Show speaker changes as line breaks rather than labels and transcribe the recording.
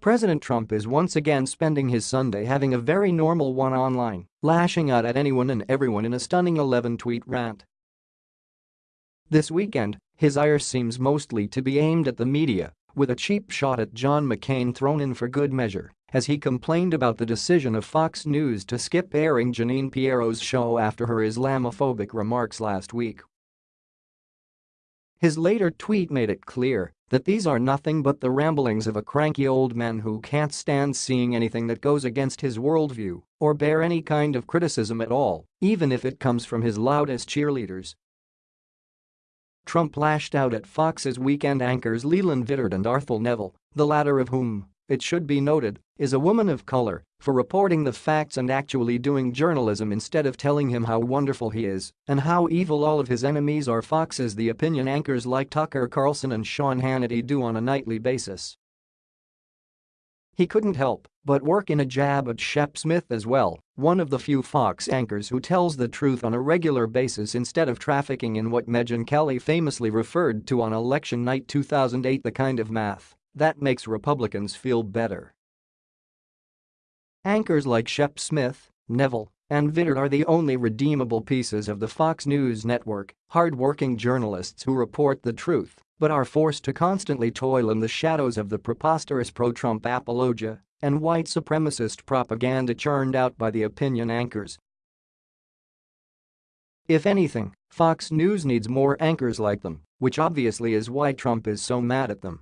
President Trump is once again spending his Sunday having a very normal one online, lashing out at anyone and everyone in a stunning 11-tweet rant. This weekend, his ire seems mostly to be aimed at the media, with a cheap shot at John McCain thrown in for good measure, as he complained about the decision of Fox News to skip airing Jeanine Pirro's show after her Islamophobic remarks last week. His later tweet made it clear that these are nothing but the ramblings of a cranky old man who can't stand seeing anything that goes against his worldview or bear any kind of criticism at all, even if it comes from his loudest cheerleaders. Trump lashed out at Fox's weekend anchors Leland Vittert and Arthel Neville, the latter of whom, it should be noted, is a woman of color, for reporting the facts and actually doing journalism instead of telling him how wonderful he is and how evil all of his enemies are Fox's the opinion anchors like Tucker Carlson and Sean Hannity do on a nightly basis. He couldn't help but work in a jab at Shep Smith as well, one of the few Fox anchors who tells the truth on a regular basis instead of trafficking in what Megyn Kelly famously referred to on election night 2008 the kind of math that makes Republicans feel better. Anchors like Shep Smith, Neville, and Vittert are the only redeemable pieces of the Fox News network, hard-working journalists who report the truth but are forced to constantly toil in the shadows of the preposterous pro-Trump apologia and white supremacist propaganda churned out by the opinion anchors. If anything, Fox News needs more anchors like them, which obviously is why Trump is so mad at them.